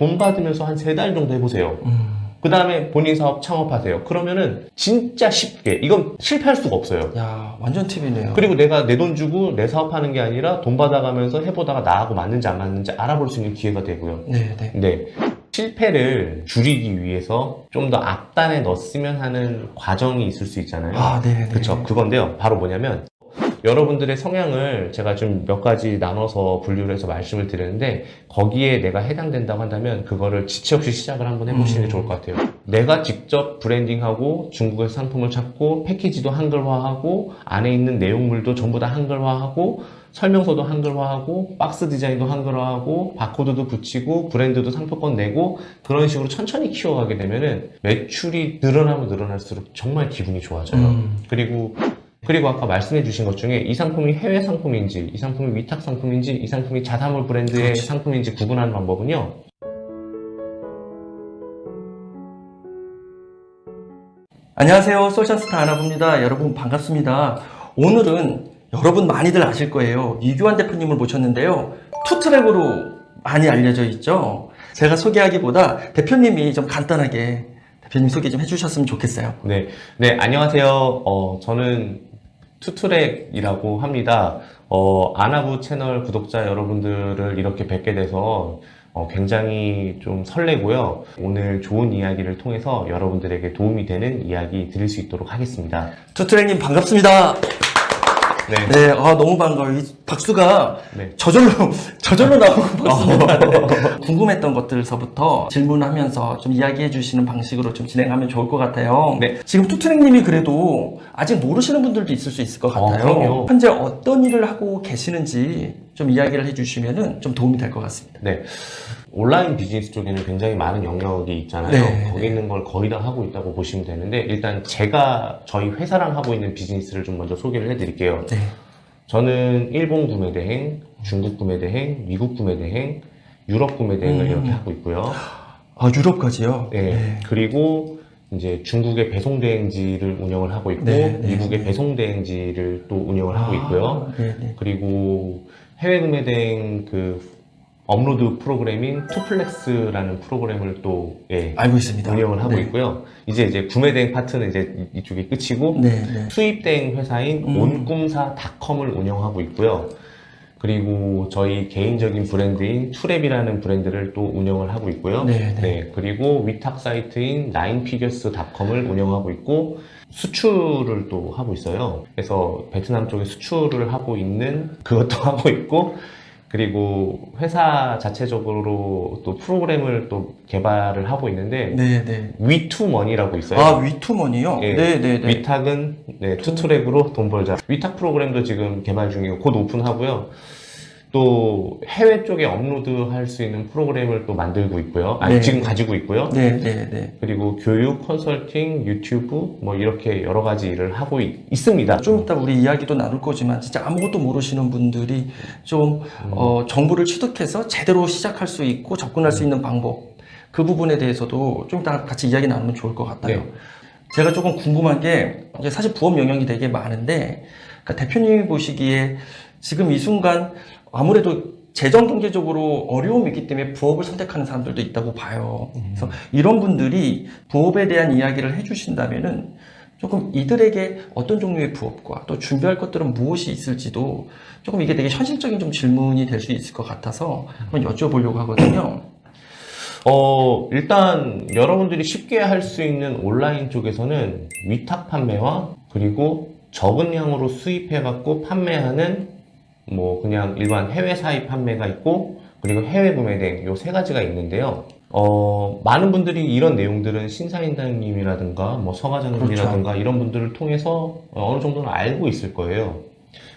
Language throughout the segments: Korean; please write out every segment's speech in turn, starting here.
돈 받으면서 한 세 달 정도 해보세요. 음. 그 다음에 본인 사업 창업하세요. 그러면은 진짜 쉽게 이건 실패할 수가 없어요. 야, 완전 팁이네요. 그리고 내가 내 돈 주고 내 사업하는 게 아니라 돈 받아가면서 해보다가 나하고 맞는지 안 맞는지 알아볼 수 있는 기회가 되고요. 네, 네. 네. 실패를 줄이기 위해서 좀 더 앞단에 넣었으면 하는 과정이 있을 수 있잖아요. 아, 네, 네. 그쵸. 그건데요. 바로 뭐냐면, 여러분들의 성향을 제가 좀 몇 가지 나눠서 분류를 해서 말씀을 드리는데, 거기에 내가 해당된다고 한다면, 그거를 지체 없이 시작을 한번 해보시는 게 음. 좋을 것 같아요. 내가 직접 브랜딩하고, 중국에서 상품을 찾고, 패키지도 한글화하고, 안에 있는 내용물도 전부 다 한글화하고, 설명서도 한글화하고, 박스 디자인도 한글화하고, 바코드도 붙이고, 브랜드도 상표권 내고, 그런 식으로 천천히 키워가게 되면 은, 매출이 늘어나면 늘어날수록 정말 기분이 좋아져요. 음. 그리고 그리고 아까 말씀해 주신 것 중에 이 상품이 해외 상품인지 이 상품이 위탁 상품인지 이 상품이 자사몰 브랜드의 그렇지. 상품인지 구분하는 방법은요 안녕하세요. 소셜스타 아나부입니다. 여러분 반갑습니다. 오늘은 여러분 많이들 아실 거예요. 이규환 대표님을 모셨는데요. 투트랙으로 많이 알려져 있죠. 제가 소개하기보다 대표님이 좀 간단하게 대표님 소개 좀 해주셨으면 좋겠어요. 네, 네 안녕하세요 어, 저는 투트랙이라고 합니다. 어, 아나부 채널 구독자 여러분들을 이렇게 뵙게 돼서 어, 굉장히 좀 설레고요. 오늘 좋은 이야기를 통해서 여러분들에게 도움이 되는 이야기 드릴 수 있도록 하겠습니다. 투트랙님 반갑습니다. 네, 네, 아, 너무 반가워요. 이 박수가 네. 저절로, 저절로 나오고 박수가. 네. 궁금했던 것들서부터 질문하면서 좀 이야기해 주시는 방식으로 좀 진행하면 좋을 것 같아요. 네. 지금 투트랙님이 그래도 아직 모르시는 분들도 있을 수 있을 것 어, 같아요. 그럼요. 현재 어떤 일을 하고 계시는지 좀 이야기를 해 주시면 좀 도움이 될 것 같습니다. 네. 온라인 비즈니스 쪽에는 굉장히 많은 영역이 있잖아요. 네, 거기 있는 걸 거의 다 하고 있다고 보시면 되는데, 일단 제가 저희 회사랑 하고 있는 비즈니스를 좀 먼저 소개를 해드릴게요. 네. 저는 일본 구매 대행, 중국 구매 대행, 미국 구매 대행, 유럽 구매 대행을 음. 이렇게 하고 있고요. 아, 유럽까지요? 네. 그리고 이제 중국의 배송 대행지를 운영을 하고 있고, 네, 네, 미국의 네. 배송 대행지를 또 운영을 하고 아, 있고요. 네, 네. 그리고 해외 구매 대행 그 업로드 프로그램인 투플렉스라는 프로그램을 또 예, 알고 있습니다. 운영을 하고 네. 있고요. 이제 이제 구매 대행 파트는 이제 이- 이쪽이 끝이고 네, 네. 수입 대행 회사인 음. 온꿈사닷컴을 운영하고 있고요. 그리고 저희 개인적인 브랜드인 투랩이라는 브랜드를 또 운영을 하고 있고요. 네, 네. 그리고 위탁 사이트인 나인피겨스닷컴을 운영하고 있고 수출을 또 하고 있어요. 그래서 베트남 쪽에 수출을 하고 있는 그것도 하고 있고 그리고 회사 자체적으로 또 프로그램을 또 개발을 하고 있는데 네, 네. 위투머니라고 있어요. 아, 위투머니요? 예. 네, 네, 네. 위탁은 네, 투트랙으로 돈 벌자. 위탁 프로그램도 지금 개발 중이고 곧 오픈하고요. 또 해외 쪽에 업로드할 수 있는 프로그램을 또 만들고 있고요. 아니 네. 지금 가지고 있고요. 네, 네, 네. 그리고 교육, 컨설팅, 유튜브 뭐 이렇게 여러 가지 일을 하고 있, 있습니다. 좀 이따 우리 이야기도 나눌 거지만 진짜 아무것도 모르시는 분들이 좀 어, 정보를 취득해서 제대로 시작할 수 있고 접근할 수 있는 방법 그 부분에 대해서도 좀 이따 같이 이야기 나누면 좋을 것 같아요. 네. 제가 조금 궁금한 게 사실 부업 영역이 되게 많은데 그러니까 대표님이 보시기에 지금 이 순간 아무래도 재정 경제적으로 어려움이 있기 때문에 부업을 선택하는 사람들도 있다고 봐요. 그래서 이런 분들이 부업에 대한 이야기를 해주신다면은 조금 이들에게 어떤 종류의 부업과 또 준비할 것들은 무엇이 있을지도 조금 이게 되게 현실적인 좀 질문이 될 수 있을 것 같아서 한번 여쭤보려고 하거든요. 어, 일단 여러분들이 쉽게 할 수 있는 온라인 쪽에서는 위탁 판매와 그리고 적은 양으로 수입해 갖고 판매하는 뭐 그냥 일반 해외 사입 판매가 있고 그리고 해외 구매 대행 요 세 가지가 있는데요. 어, 많은 분들이 이런 내용들은 신사임당님이라든가 뭐 서과장님이라든가 이런 분들을 통해서 어, 어느 정도는 알고 있을 거예요.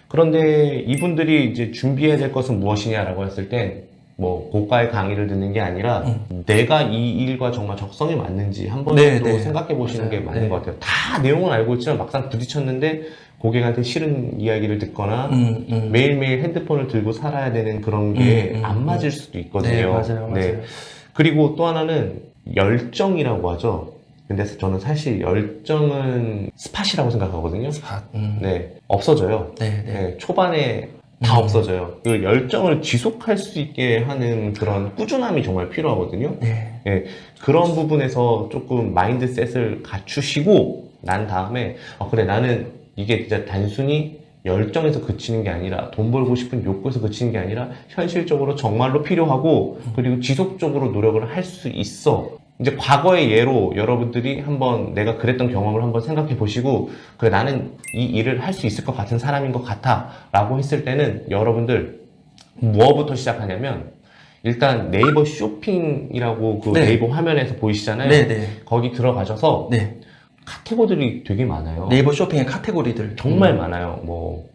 그런데 이분들이 이제 준비해야 될 것은 무엇이냐라고 했을 땐 뭐 고가의 강의를 듣는 게 아니라 내가 이 일과 정말 적성이 맞는지 한번 네, 또 네. 생각해 보시는 게. 맞는 네. 것 같아요. 다 내용은 알고 있지만 막상 부딪혔는데 고객한테 싫은 이야기를 듣거나 음, 음. 매일매일 핸드폰을 들고 살아야 되는 그런 게 음, 음, 안 음. 맞을 수도 있거든요. 네, 맞아요, 맞아요. 그리고 또 하나는 열정이라고 하죠. 근데 저는 사실 열정은 spot이라고 생각하거든요. 아, 음. 네, 없어져요. 네, 네. 네, 초반에 다 음. 없어져요. 그 열정을 지속할 수 있게 하는 그런 꾸준함이 정말 필요하거든요. 네. 그런 부분에서 조금 mindset을 갖추시고 난 다음에 아, 그래 나는 이게 진짜 단순히 열정에서 그치는 게 아니라 돈 벌고 싶은 욕구에서 그치는 게 아니라 현실적으로 정말로 필요하고 그리고 지속적으로 노력을 할 수 있어. 이제 과거의 예로 여러분들이 한번 내가 그랬던 경험을 한번 생각해 보시고 그래 나는 이 일을 할 수 있을 것 같은 사람인 것 같아 라고 했을 때는 여러분들 뭐부터 시작하냐면 일단 네이버 쇼핑이라고 그 네. 네이버 화면에서 보이시잖아요. 네, 네. 거기 들어가셔서 네. 카테고리들이 되게 많아요. 네이버 쇼핑의 카테고리들. 정말 많아요. 뭐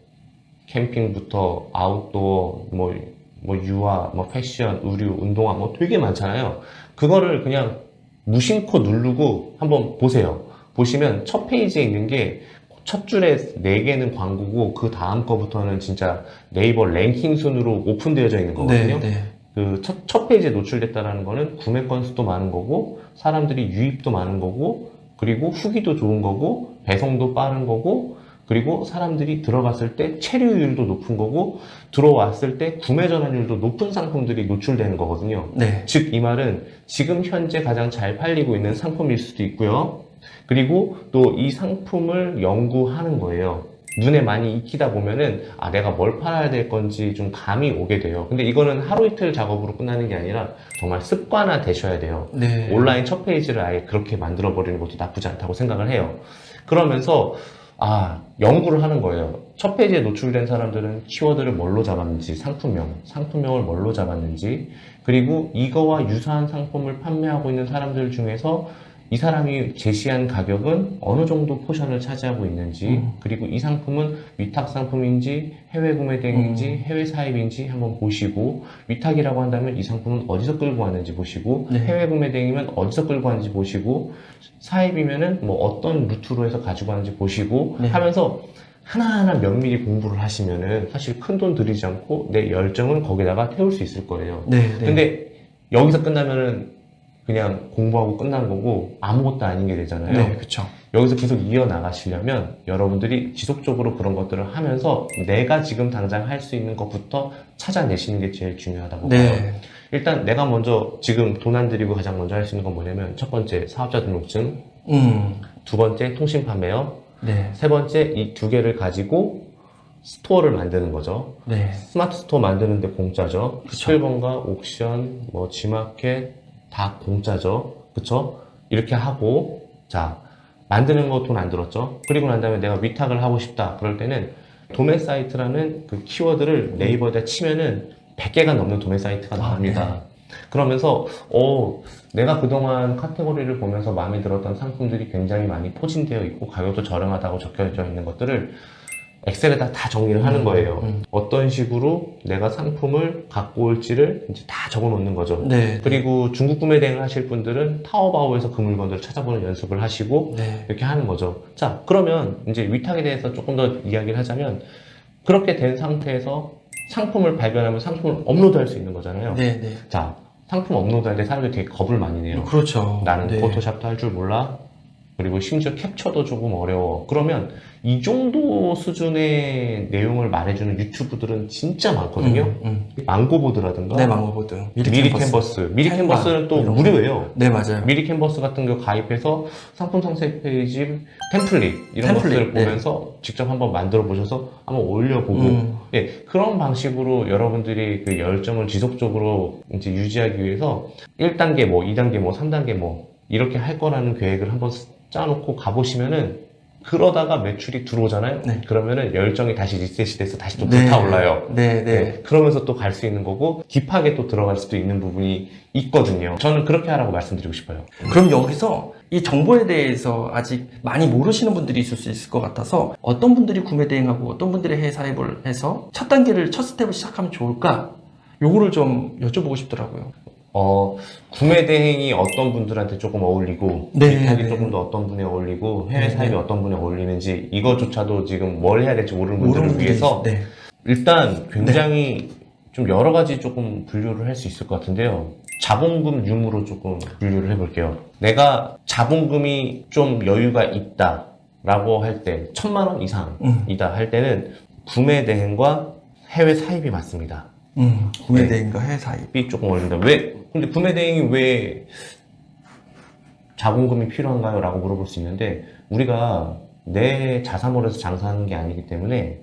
캠핑부터 아웃도어, 뭐, 뭐 유아, 뭐 패션, 의류, 운동화 뭐 되게 많잖아요. 그거를 그냥 무심코 누르고 한번 보세요. 보시면 첫 페이지에 있는 게 첫 줄에 네 개는 광고고 그 다음 거부터는 진짜 네이버 랭킹 순으로 오픈되어져 있는 거거든요. 네, 네. 그 첫, 첫 페이지에 노출됐다라는 거는 구매 건수도 많은 거고 사람들이 유입도 많은 거고 그리고 후기도 좋은 거고 배송도 빠른 거고 그리고 사람들이 들어갔을 때 체류율도 높은 거고 들어왔을 때 구매 전환율도 높은 상품들이 노출되는 거거든요. 네. 즉이 말은 지금 현재 가장 잘 팔리고 있는 상품일 수도 있고요. 그리고 또 이 상품을 연구하는 거예요. 눈에 많이 익히다 보면은 아 내가 뭘 팔아야 될 건지 좀 감이 오게 돼요. 근데 이거는 하루 이틀 작업으로 끝나는 게 아니라 정말 습관화 되셔야 돼요. 네. 온라인 첫 페이지를 아예 그렇게 만들어 버리는 것도 나쁘지 않다고 생각을 해요. 그러면서 아 연구를 하는 거예요. 첫 페이지에 노출된 사람들은 키워드를 뭘로 잡았는지 상품명, 상품명을 뭘로 잡았는지 그리고 이거와 유사한 상품을 판매하고 있는 사람들 중에서 이 사람이 제시한 가격은 어느 정도 포션을 차지하고 있는지 음. 그리고 이 상품은 위탁 상품인지 해외 구매 대행인지 음. 해외 사입인지 한번 보시고 위탁이라고 한다면 이 상품은 어디서 끌고 왔는지 보시고 네. 해외 구매 대행이면 어디서 끌고 왔는지 보시고 사입이면은 뭐 어떤 루트로 해서 가지고 왔는지 보시고 네. 하면서 하나하나 면밀히 공부를 하시면은 사실 큰 돈 들이지 않고 내 열정을 거기다가 태울 수 있을 거예요. 네. 네. 근데 여기서 끝나면은 그냥 공부하고 끝난 거고 아무것도 아닌 게 되잖아요. 네, 그렇죠. 여기서 계속 이어나가시려면 여러분들이 지속적으로 그런 것들을 하면서 내가 지금 당장 할 수 있는 것부터 찾아내시는 게 제일 중요하다고 봐요. 네. 일단 내가 먼저 지금 돈 안 들이고 가장 먼저 할 수 있는 건 뭐냐면 첫 번째 사업자 등록증, 음. 두 번째 통신 판매업, 네. 세 번째 이 두 개를 가지고 스토어를 만드는 거죠. 네. 스마트 스토어 만드는데 공짜죠. 그쵸. 11번가 옥션, 뭐 G마켓 다 공짜죠. 그쵸? 이렇게 하고 자 만드는 거 돈 안 들었죠. 그리고 난 다음에 내가 위탁을 하고 싶다. 그럴 때는 도매 사이트라는 그 키워드를 네이버에다 치면은 100개가 넘는 도매 사이트가 아, 나옵니다. 그러면서 어 내가 그동안 카테고리를 보면서 마음에 들었던 상품들이 굉장히 많이 포진되어 있고 가격도 저렴하다고 적혀져 있는 것들을 엑셀에다 다 정리를 하는 거예요. 음. 어떤 식으로 내가 상품을 갖고 올지를 이제 다 적어 놓는 거죠. 네. 그리고 중국 구매 대행을 하실 분들은 타오바오에서 그 물건들을 찾아보는 연습을 하시고 네. 이렇게 하는 거죠. 자, 그러면 이제 위탁에 대해서 조금 더 이야기를 하자면 그렇게 된 상태에서 상품을 발견하면 상품을 업로드할 수 있는 거잖아요. 네. 네. 자, 상품 업로드할 때 사람들이 되게 겁을 많이 내요. 그렇죠. 나는 네. 포토샵도 할 줄 몰라. 그리고 심지어 캡처도 조금 어려워. 그러면 이 정도 수준의 내용을 말해주는 유튜브들은 진짜 많거든요. 음, 망고보드라든가 음. 네, 망고보드. 미리, 캔버스. 미리 캔바, 캔버스는 또. 무료예요. 네, 맞아요. 미리 캔버스 같은 거 가입해서 상품 상세 페이지 템플릿 이런 템플릿, 것들을 네. 보면서 직접 한번 만들어 보셔서 한번 올려보고 음. 예, 그런 방식으로 여러분들이 그 열정을 지속적으로 이제 유지하기 위해서 1단계 뭐, 2단계 뭐, 3단계 뭐, 이렇게 할 거라는 계획을 한번 짜놓고 가보시면은 그러다가 매출이 들어오잖아요? 네. 그러면은 열정이 다시 리셋이 돼서 다시 또 네. 불타올라요. 네, 네. 네, 그러면서 또 갈 수 있는 거고, 딥하게 또 들어갈 수도 있는 부분이 있거든요. 저는 그렇게 하라고 말씀드리고 싶어요. 그럼 여기서 이 정보에 대해서 아직 많이 모르시는 분들이 있을 수 있을 것 같아서 어떤 분들이 구매 대행하고 어떤 분들이 해외 사입을 해서 첫 단계를 첫 스텝을 시작하면 좋을까? 요거를 좀 여쭤보고 싶더라고요. 어, 구매 대행이 어떤 분들한테 조금 어울리고, 네, 위탁이 네. 조금 더 어떤 분에 어울리고, 해외 네, 사입이 네. 어떤 분에 어울리는지, 이것조차도 지금 뭘 해야 될지 모르는 분들을 위해서, 네. 일단 굉장히 좀 여러 가지 조금 분류를 할 수 있을 것 같은데요. 자본금 유무로 조금 분류를 해볼게요. 내가 자본금이 좀 여유가 있다. 라고 할 때, 천만 원 음. 이상이다 할 때는 구매 대행과 해외 사입이 맞습니다. 음, 구매 네. 대행과 해외 사입. 이 조금 어렵다. 왜? 근데 구매 대행이 왜 자본금이 필요한가요? 라고 물어볼 수 있는데, 우리가 내 자사몰에서 장사하는 게 아니기 때문에,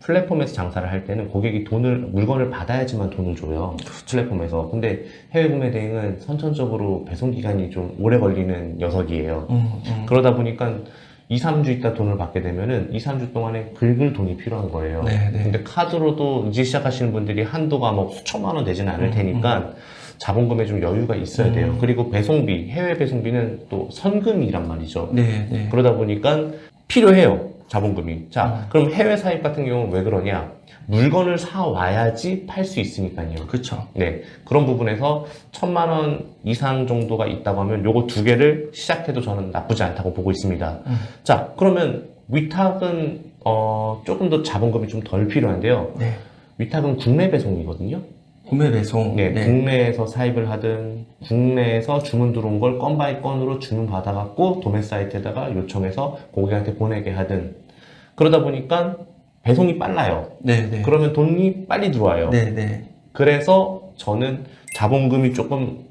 플랫폼에서 장사를 할 때는 고객이 돈을, 물건을 받아야지만 돈을 줘요. 플랫폼에서. 근데 해외 구매 대행은 선천적으로 배송 기간이 좀 오래 걸리는 녀석이에요. 음, 음. 그러다 보니까 2, 3주 있다 돈을 받게 되면은 2, 3주 동안에 긁을 돈이 필요한 거예요. 네, 네. 근데 카드로도 이제 시작하시는 분들이 한도가 뭐 수천만 원 되지는 않을 음, 테니까 자본금에 좀 여유가 있어야 돼요. 음. 그리고 배송비, 해외 배송비는 또 선금이란 말이죠. 네, 네. 그러다 보니까 필요해요. 자본금이. 자, 음. 그럼 해외 사입 같은 경우는 왜 그러냐? 물건을 사 와야지 팔 수 있으니까요. 그렇죠. 네, 그런 부분에서 천만 원 이상 정도가 있다고 하면 요거 두 개를 시작해도 저는 나쁘지 않다고 보고 있습니다. 음. 자, 그러면 위탁은 어, 조금 더 자본금이 좀 덜 필요한데요. 네. 위탁은 국내 배송이거든요. 국내 배송. 네, 네. 국내에서 사입을 하든 국내에서 주문 들어온 걸 건 by 건으로 주문 받아갖고 도매 사이트에다가 요청해서 고객한테 보내게 하든 그러다 보니까 배송이 빨라요. 네, 네. 그러면 돈이 빨리 들어와요. 네, 네. 그래서 저는 자본금이 조금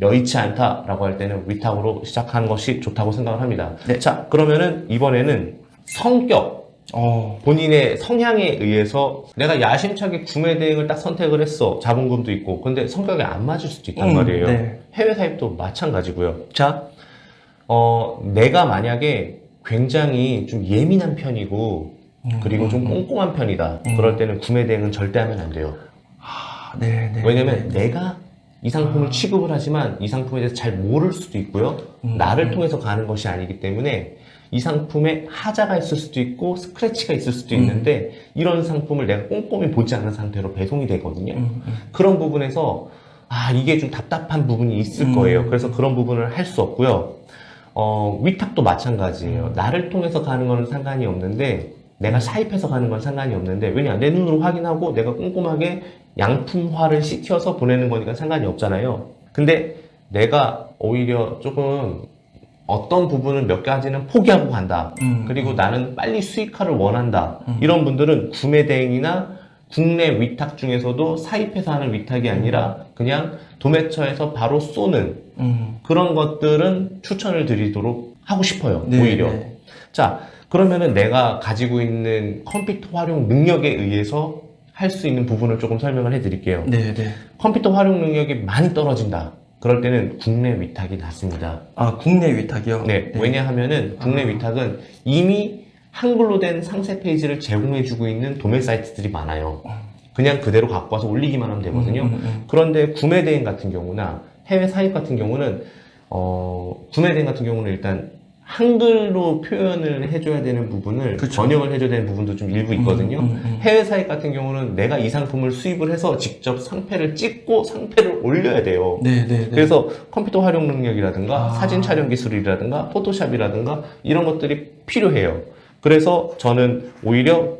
여의치 않다라고 할 때는 위탁으로 시작하는 것이 좋다고 생각을 합니다. 네. 자, 그러면은 이번에는 성격, 어, 본인의 성향에 의해서 내가 야심차게 구매 대행을 딱 선택을 했어. 자본금도 있고. 근데 성격이 안 맞을 수도 있단 음, 말이에요. 네. 해외 사입도 마찬가지고요. 자, 어, 내가 만약에 굉장히 좀 예민한 편이고, 음, 그리고 좀 음, 음. 꼼꼼한 편이다. 음. 그럴 때는 구매 대행은 절대 하면 안 돼요. 아, 네, 네. 왜냐면 네. 내가 이 상품을 취급을 하지만 이 상품에 대해서 잘 모를 수도 있고요. 음, 나를 음. 통해서 가는 것이 아니기 때문에 이 상품에 하자가 있을 수도 있고 스크래치가 있을 수도 음. 있는데 이런 상품을 내가 꼼꼼히 보지 않은 상태로 배송이 되거든요. 음, 음. 그런 부분에서 아 이게 좀 답답한 부분이 있을 음. 거예요. 그래서 그런 부분을 할 수 없고요. 어, 위탁도 마찬가지예요. 음. 나를 통해서 가는 거는 상관이 없는데 내가 사입해서 가는 건 상관이 없는데 왜냐 내 눈으로 확인하고 내가 꼼꼼하게 양품화를 시켜서 보내는 거니까 상관이 없잖아요. 근데 내가 오히려 조금 어떤 부분을 몇 가지는 포기하고 간다. 음, 그리고 나는 빨리 수익화를 원한다. 음. 이런 분들은 구매 대행이나 국내 위탁 중에서도 사입해서 하는 위탁이 아니라 그냥 도매처에서 바로 쏘는 음. 그런 것들은 추천을 드리도록 하고 싶어요. 네, 오히려. 네. 자, 그러면은 내가 가지고 있는 컴퓨터 활용 능력에 의해서 할 수 있는 부분을 조금 설명을 해 드릴게요. 네, 네. 컴퓨터 활용 능력이 많이 떨어진다. 그럴 때는 국내 위탁이 낫습니다. 아, 국내 위탁이요? 네, 왜냐하면은 국내 아. 위탁은 이미 한글로 된 상세 페이지를 제공해주고 있는 도매 사이트들이 많아요. 그냥 그대로 갖고 와서 올리기만 하면 되거든요. 음, 음, 음. 그런데 구매 대행 같은 경우나 해외 사입 같은 경우는 어, 구매 대행 같은 경우는 일단 한글로 표현을 해줘야 되는 부분을 그쵸. 번역을 해줘야 되는 부분도 좀 일부 있거든요. 음, 음, 음. 해외 사입 같은 경우는 내가 이 상품을 수입을 해서 직접 상패를 찍고 상패를 올려야 돼요. 네, 네, 네. 그래서 컴퓨터 활용 능력이라든가 아. 사진 촬영 기술이라든가 포토샵이라든가 이런 것들이 필요해요. 그래서 저는 오히려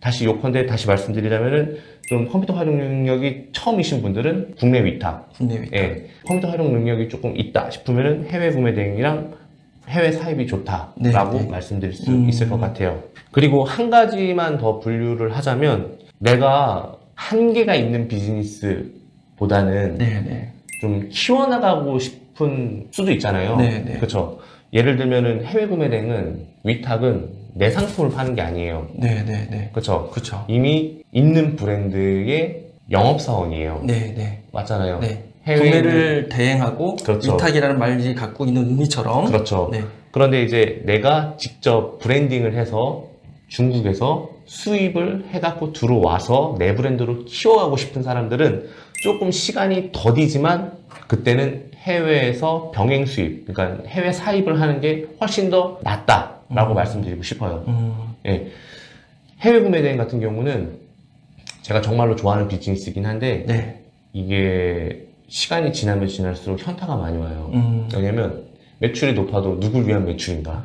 다시 요컨대 다시 말씀드리자면은 좀 컴퓨터 활용 능력이 처음이신 분들은 국내 위탁, 국내 위탁. 예, 컴퓨터 활용 능력이 조금 있다 싶으면은 해외 구매 대행이랑 해외 사입이 좋다라고 네, 네. 말씀드릴 수 음. 있을 것 같아요. 그리고 한 가지만 더 분류를 하자면 내가 한계가 있는 비즈니스보다는 네, 네. 좀 키워나가고 싶은 수도 있잖아요. 그렇죠. 예를 들면은 해외 구매 대행은 위탁은 내 상품을 파는 게 아니에요. 네, 네, 네. 그렇죠. 그쵸. 이미 있는 브랜드의 영업사원이에요. 네, 네. 맞잖아요. 네. 구매를 대행하고 그렇죠. 위탁이라는 말이 갖고 있는 의미처럼 그렇죠. 네. 그런데 이제 내가 직접 브랜딩을 해서 중국에서 수입을 해갖고 들어와서 내 브랜드로 키워가고 싶은 사람들은 조금 시간이 더디지만 그때는 해외에서 병행 수입, 그러니까 해외 사입을 하는 게 훨씬 더 낫다라고 음. 말씀드리고 싶어요. 음, 예. 해외 구매 대행 같은 경우는 제가 정말로 좋아하는 비즈니스이긴 한데 네. 이게 시간이 지나면 지날수록 현타가 많이 와요. 음, 왜냐면 매출이 높아도 누굴 위한 매출인가?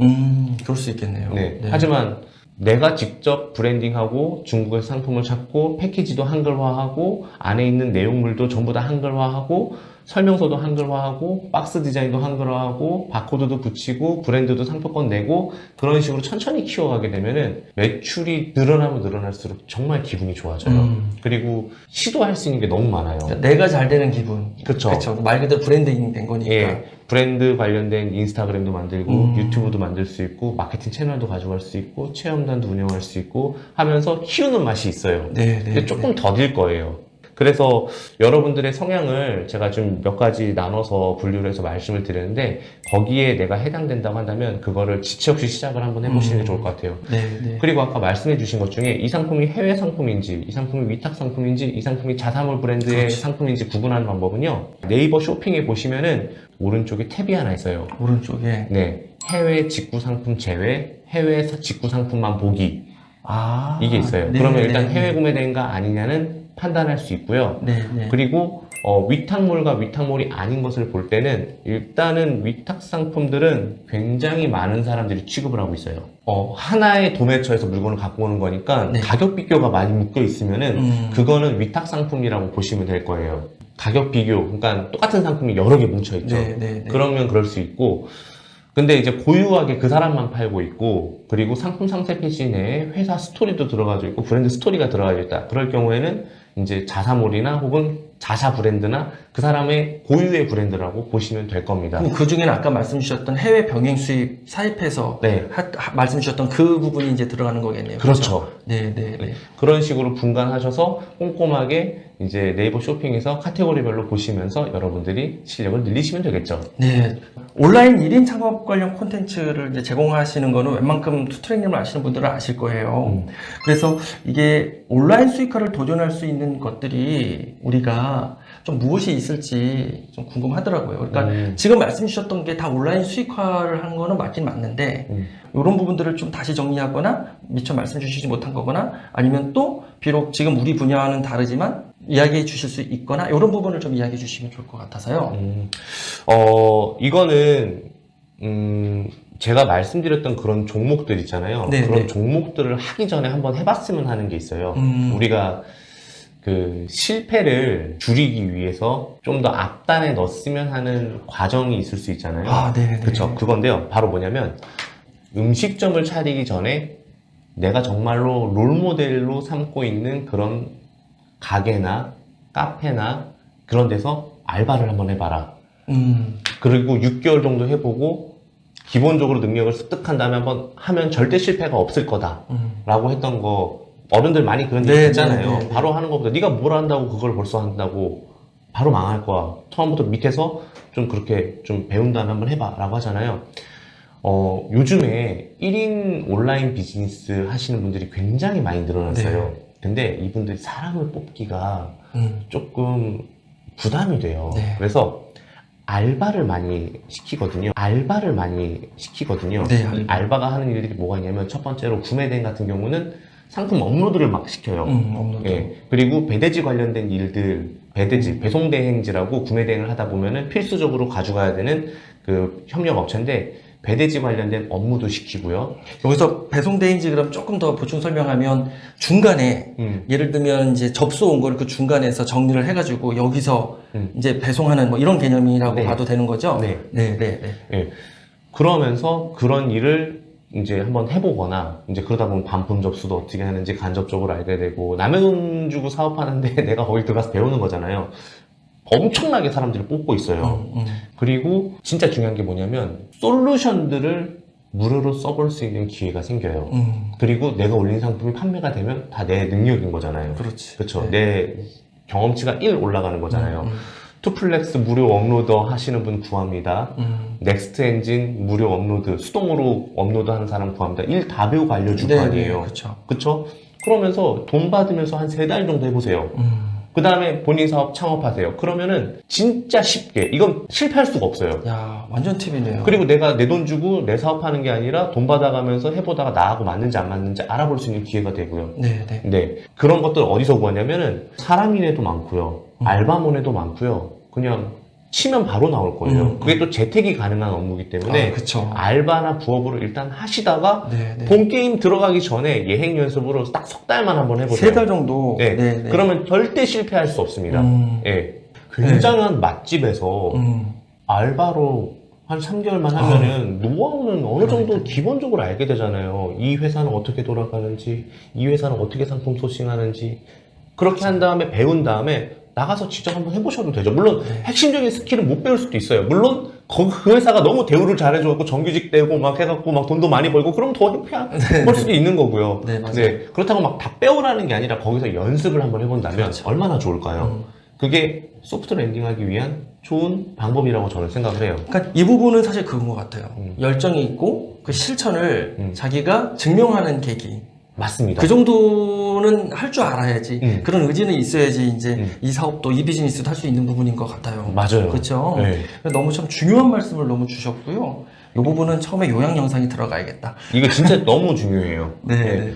음, 그럴 수 있겠네요. 네. 하지만 내가 직접 브랜딩하고 중국에서 상품을 찾고 패키지도 한글화하고 안에 있는 내용물도 전부 다 한글화하고 설명서도 한글화하고 박스 디자인도 한글화하고 바코드도 붙이고 브랜드도 상표권 내고 그런 식으로 천천히 키워가게 되면은 매출이 늘어나면 늘어날수록 정말 기분이 좋아져요. 음. 그리고 시도할 수 있는 게 너무 많아요. 그러니까 내가 잘 되는 기분. 그렇죠. 말 그대로 브랜딩 된 거니까. 예, 브랜드 관련된 인스타그램도 만들고 음. 유튜브도 만들 수 있고 마케팅 채널도 가져갈 수 있고 체험단도 운영할 수 있고 하면서 키우는 맛이 있어요. 네, 네. 근데 조금 더딜 거예요. 그래서 여러분들의 성향을 제가 좀 몇 가지 나눠서 분류를 해서 말씀을 드렸는데 거기에 내가 해당된다고 한다면 그거를 지체 없이 시작을 한번 해보시는 게 음. 좋을 것 같아요. 네, 네. 그리고 아까 말씀해 주신 것 중에 이 상품이 해외 상품인지 이 상품이 위탁 상품인지 이 상품이 자사몰 브랜드의 그렇지. 상품인지 구분하는 방법은요 네이버 쇼핑에 보시면은 오른쪽에 탭이 하나 있어요 오른쪽에. 네 해외 직구 상품 제외 해외 사- 직구 상품만 보기 아. 이게 있어요 네, 그러면 네, 일단 네. 해외 구매된가 아니냐는 판단할 수 있고요 네, 네. 그리고 어, 위탁몰과 위탁몰이 아닌 것을 볼 때는 일단은 위탁 상품들은 굉장히 많은 사람들이 취급을 하고 있어요. 어, 하나의 도매처에서 물건을 갖고 오는 거니까 네. 가격 비교가 많이 묶여 있으면 은 음. 그거는 위탁 상품이라고 보시면 될 거예요. 가격 비교, 그러니까 똑같은 상품이 여러 개 뭉쳐 있죠. 네, 네, 네. 그러면 그럴 수 있고 근데 이제 고유하게 그 사람만 팔고 있고 그리고 상품 상세 페이지 내에 회사 스토리도 들어가져 있고 브랜드 스토리가 들어가져 있다 그럴 경우에는 이제 자사몰이나 혹은 자사 브랜드나 그 사람의 고유의 브랜드라고 보시면 될 겁니다 그 중에는 아까 말씀 주셨던 해외 병행 수입 사입해서 네 하- 하- 말씀 주셨던 그 부분이 이제 들어가는 거겠네요. 그렇죠 네, 네, 네. 그런 식으로 분간하셔서 꼼꼼하게 이제 네이버 쇼핑에서 카테고리별로 보시면서 여러분들이 실력을 늘리시면 되겠죠 네. 온라인 1인 창업 관련 콘텐츠를 이제 제공하시는 거는 웬만큼 투트랙님을 아시는 분들은 아실 거예요. 음. 그래서 이게 온라인 수익화를 도전할 수 있는 것들이 우리가 좀 무엇이 있을지 좀 궁금하더라고요. 그러니까 음. 지금 말씀 주셨던 게 다 온라인 수익화를 한 거는 맞긴 맞는데 음. 이런 부분들을 좀 다시 정리하거나 미처 말씀 주시지 못한 거거나 아니면 또 비록 지금 우리 분야와는 다르지만 이야기해 주실 수 있거나 이런 부분을 좀 이야기해 주시면 좋을 것 같아서요. 음, 어, 이거는, 음, 제가 말씀드렸던 그런 종목들 있잖아요. 네, 그런 네. 종목들을 하기 전에 한번 해봤으면 하는 게 있어요. 음. 우리가 그 실패를 줄이기 위해서 좀 더 앞단에 넣었으면 하는 과정이 있을 수 있잖아요. 아, 네. 네. 그쵸. 그건데요. 바로 뭐냐면 음식점을 차리기 전에 내가 정말로 롤모델로 삼고 있는 그런 가게나 카페나 그런 데서 알바를 한번 해봐라. 음. 그리고 6개월 정도 해보고 기본적으로 능력을 습득한 다음에 한번 하면 절대 실패가 없을 거다. 음. 라고 했던 거 어른들 많이 그런 얘기 네, 듣잖아요. 네, 네, 네. 바로 하는 것보다 네가 뭘 한다고 그걸 벌써 한다고 바로 망할 거야. 처음부터 밑에서 좀 그렇게 좀 배운 다음에 한번 해봐 라고 하잖아요. 어, 요즘에 1인 온라인 비즈니스 하시는 분들이 굉장히 많이 늘어났어요. 네. 근데 이분들이 사람을 뽑기가 음. 조금 부담이 돼요. 네. 그래서 알바를 많이 시키거든요. 알바를 많이 시키거든요. 네, 이 알바. 알바가 하는 일들이 뭐가 있냐면 첫 번째로 구매대행 같은 경우는 상품 업로드를 막 시켜요. 음, 업로드. 예. 그리고 배대지 관련된 일들, 배대지, 배송 대행지라고 구매 대행을 하다 보면은 필수적으로 가져가야 되는 그 협력 업체인데 배대지 관련된 업무도 시키고요. 여기서 배송 대행지 그럼 조금 더 보충 설명하면 중간에 음, 예를 들면 이제 접수 온 거를 그 중간에서 정리를 해가지고 여기서 음. 이제 배송하는 뭐 이런 개념이라고 네. 봐도 되는 거죠? 네. 네, 네, 네. 예. 그러면서 그런 일을 이제 한번 해보거나, 이제 그러다 보면 반품 접수도 어떻게 하는지 간접적으로 알게 되고, 남의 돈 주고 사업하는데 내가 거기 들어가서 배우는 거잖아요. 엄청나게 사람들을 뽑고 있어요. 음, 음. 그리고 진짜 중요한 게 뭐냐면, 솔루션들을 무료로 써볼 수 있는 기회가 생겨요. 음, 그리고 내가 올린 상품이 판매가 되면 다 내 능력인 거잖아요. 그렇지. 그렇죠. 네. 내 경험치가 1 올라가는 거잖아요. 음, 투플렉스 무료 uploader 하시는 분 구합니다. 음. Next Engine 무료 업로드 수동으로 업로드 하는 사람 구합니다. 일 다 배우고 알려줄 네, 거 아니에요. 네, 그렇죠. 그러면서 돈 받으면서 한 세 달 정도 해보세요. 음. 그 다음에 본인 사업 창업하세요. 그러면은 진짜 쉽게 이건 실패할 수가 없어요. 야, 완전 팁이네요. 그리고 내가 내 돈 주고 내 사업하는 게 아니라 돈 받아가면서 해보다가 나하고 맞는지 안 맞는지 알아볼 수 있는 기회가 되고요. 네, 네. 네. 그런 것들 어디서 구하냐면은 사람인에도 많고요. 음. 알바몬에도 많고요. 그냥 치면 바로 나올 거예요. 음. 그게 또 재택이 가능한 업무이기 때문에 아. 알바나 부업으로 일단 하시다가 네, 네. 본 게임 들어가기 전에 예행 연습으로 딱 석 달만 한번 해보세요. 세 달 정도. 네. 네, 네. 그러면 절대 실패할 수 없습니다. 음, 예. 굉장한 맛집에서 음. 알바로 한 3개월만 하면은 노하우는 어느 정도 기본적으로 알게 되잖아요. 이 회사는 어떻게 돌아가는지, 이 회사는 어떻게 상품 소싱하는지. 그렇게 한 다음에 배운 다음에 나가서 직접 한번 해보셔도 되죠. 물론 네. 핵심적인 스킬은 못 배울 수도 있어요. 물론 거- 그 회사가 너무 대우를 잘해줘갖고 정규직 되고 막 해갖고 막 돈도 많이 벌고 그럼 더 해볼 수도 있는 거고요. 네, 맞아요. 그렇다고 막다 배우라는 게 아니라 거기서 연습을 한번 해본다면 그렇죠. 얼마나 좋을까요? 음. 그게 소프트 랜딩하기 위한 좋은 방법이라고 저는 생각을 해요. 그러니까 이 부분은 사실 그건 것 같아요. 음. 열정이 있고 그 실천을 음. 자기가 증명하는 계기. 맞습니다. 그 정도는 할 줄 알아야지. 음. 그런 의지는 있어야지 이제 음. 이 사업도 이 비즈니스도 할 수 있는 부분인 것 같아요. 맞아요. 그렇죠. 네. 너무 참 중요한 말씀을 너무 주셨고요. 이 부분은 처음에 요약 영상이 들어가야겠다. 이거 진짜 너무 중요해요. 네. 네. 네.